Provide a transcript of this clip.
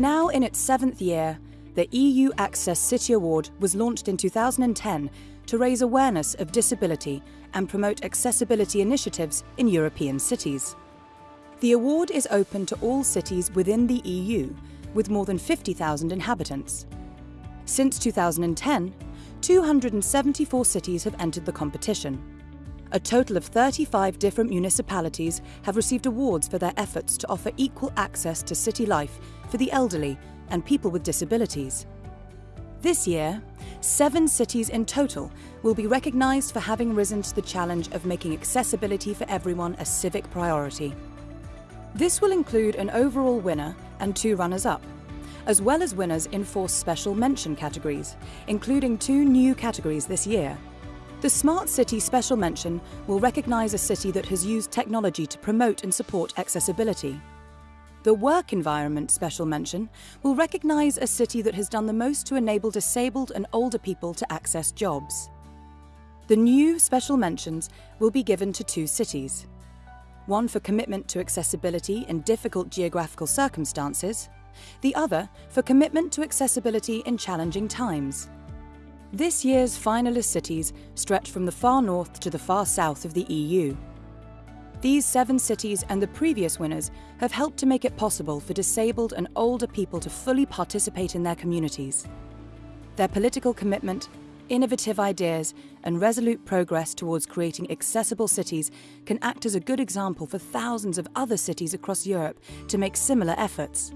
Now in its seventh year, the EU Access City Award was launched in 2010 to raise awareness of disability and promote accessibility initiatives in European cities. The award is open to all cities within the EU, with more than 50,000 inhabitants. Since 2010, 274 cities have entered the competition. A total of 35 different municipalities have received awards for their efforts to offer equal access to city life for the elderly and people with disabilities. This year, seven cities in total will be recognised for having risen to the challenge of making accessibility for everyone a civic priority. This will include an overall winner and two runners-up, as well as winners in four special mention categories, including two new categories this year. The Smart City Special Mention will recognise a city that has used technology to promote and support accessibility. The Work Environment Special Mention will recognise a city that has done the most to enable disabled and older people to access jobs. The new special mentions will be given to two cities. One for commitment to accessibility in difficult geographical circumstances, the other for commitment to accessibility in challenging times. This year's finalist cities stretch from the far north to the far south of the EU. These seven cities and the previous winners have helped to make it possible for disabled and older people to fully participate in their communities. Their political commitment, innovative ideas and resolute progress towards creating accessible cities can act as a good example for thousands of other cities across Europe to make similar efforts.